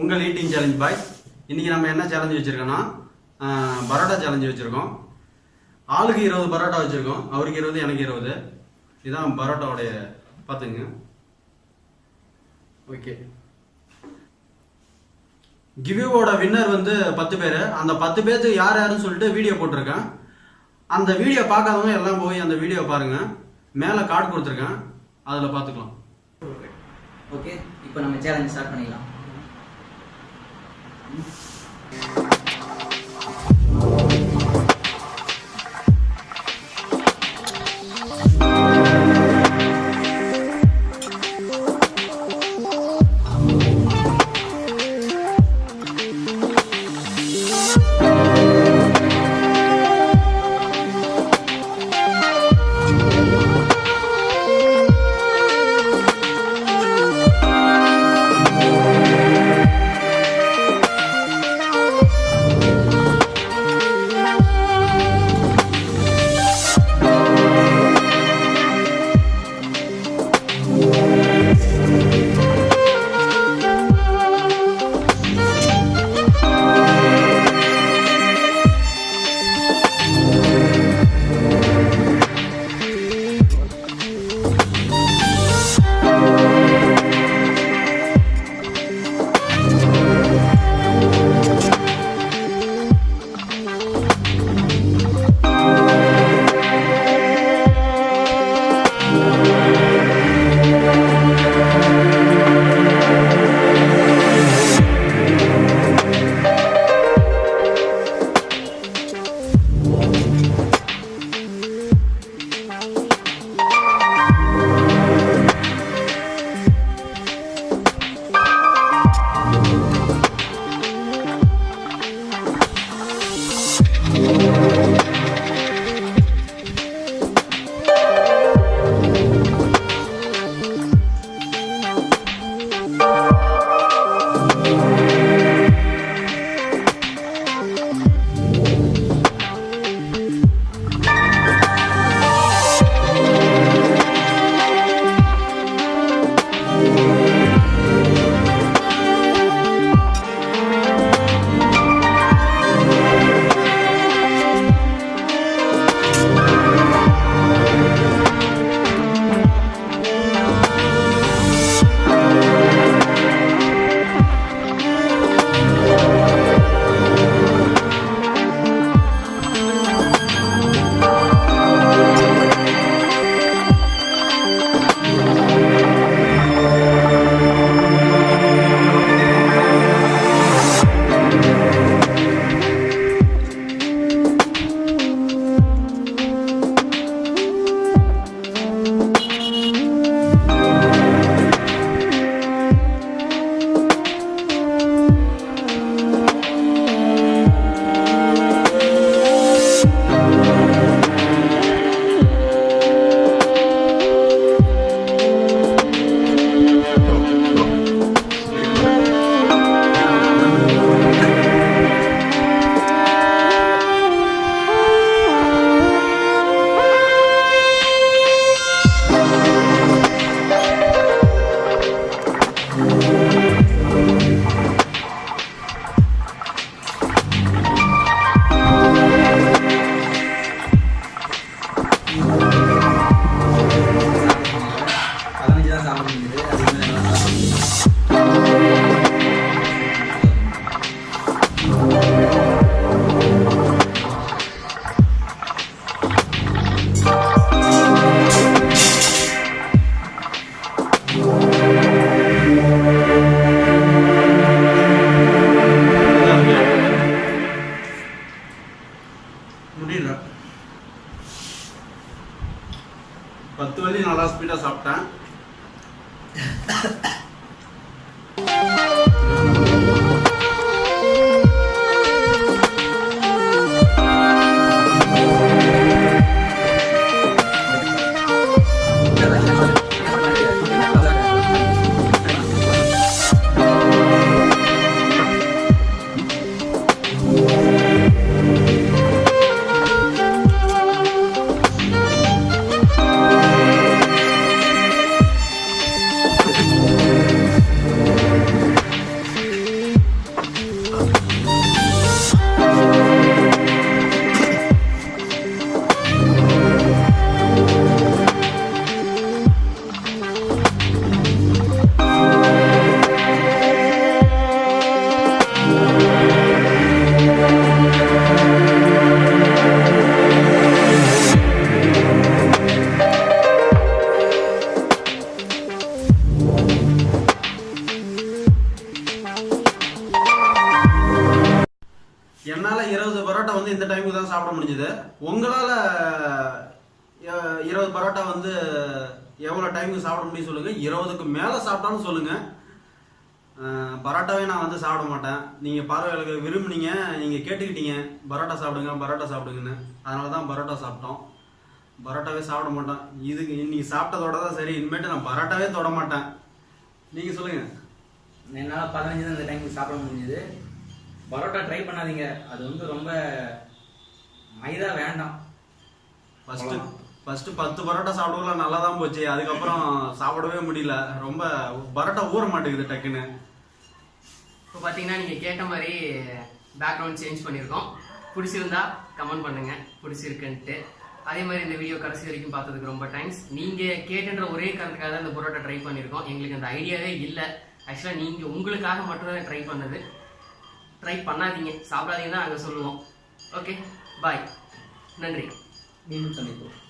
உங்கள் eating challenge பாய் இன்னைக்கு நம்ம என்ன சேலஞ்சு வச்சுருக்கோன்னா பரோட்டா சேலஞ்சு வச்சுருக்கோம். ஆளுக்கு இருபது பரோட்டா வச்சுருக்கோம். அவருக்கு இருபது எனக்கு இருபது. இதுதான் பரோட்டாவுடைய பார்த்துங்க ஓகே கிவ்யூவோட வின்னர் வந்து பத்து பேர். அந்த பத்து பேர்த்து யார் யாருன்னு சொல்லிட்டு வீடியோ போட்டிருக்கேன். அந்த வீடியோ பார்க்காதவங்க எல்லாம் போய் அந்த வீடியோ பாருங்க. மேலே கார்டு கொடுத்துருக்கேன். அதில் பார்த்துக்கலாம். ஓகே இப்போ நம்ம சேலஞ்ச் ஸ்டார்ட் பண்ணிடலாம். பதினஞ்சு நல்லா இந்த டைமுக்கு தான் சாப்பிட முடிஞ்சுது. உங்களால் இருபது பரோட்டா வந்து எவ்வளோ டைமுக்கு சாப்பிட முடியும் சொல்லுங்கள் இருபதுக்கு மேலே சாப்பிட்டாலும் சொல்லுங்கள் பரோட்டாவே நான் வந்து சாப்பிட மாட்டேன். நீங்கள் பார்வையாளர்கள் விரும்புனீங்க நீங்கள் கேட்டுக்கிட்டீங்க. பரோட்டா சாப்பிடுங்க பரோட்டா சாப்பிடுங்கன்னு. அதனால தான் பரோட்டா சாப்பிட்டோம். பரோட்டாவே சாப்பிட மாட்டேன். இதுக்கு இன்னைக்கு சாப்பிட்டதோட தான் சரி. இனிமேட்டு நான் பரோட்டாவே தொட மாட்டேன். நீங்கள் சொல்லுங்கள் என்னால் பதினஞ்சு தான் இந்த டைமுக்கு சாப்பிட முடிஞ்சது. பரோட்டா ட்ரை பண்ணாதீங்க. அது வந்து ரொம்ப மைதா வேண்டாம். ஃபர்ஸ்ட் ஃபர்ஸ்ட் பத்து பரோட்டா சாப்பிடலாம் நல்லா தான் போச்சு. அதுக்கப்புறம் சாப்பிடவே முடியல. ரொம்ப பரோட்டா ஊற மாட்டேங்குது டக்குன்னு. இப்போ பார்த்தீங்கன்னா நீங்கள் கேட்ட மாதிரி பேக்ரவுண்ட் சேஞ்ச் பண்ணியிருக்கோம். பிடிச்சிருந்தா கமெண்ட் பண்ணுங்க. பிடிச்சிருக்குன்ட்டு. அதே மாதிரி இந்த வீடியோ கடைசி வரைக்கும் பார்த்ததுக்கு ரொம்ப தேங்க்ஸ் நீங்கள் கேட்டுன்ற ஒரே காரணத்துக்காக தான் இந்த பரோட்டா ட்ரை பண்ணியிருக்கோம். எங்களுக்கு அந்த ஐடியாவே இல்லை. ஆக்சுவலாக நீங்கள் உங்களுக்காக மட்டும்தான் ட்ரை பண்ணது. ட்ரை பண்ணாதீங்க. சாப்பிடாதீங்கன்னு தான் நாங்கள் சொல்லுவோம். Okay bye. நன்றி. மீண்டும் சந்திப்போம்.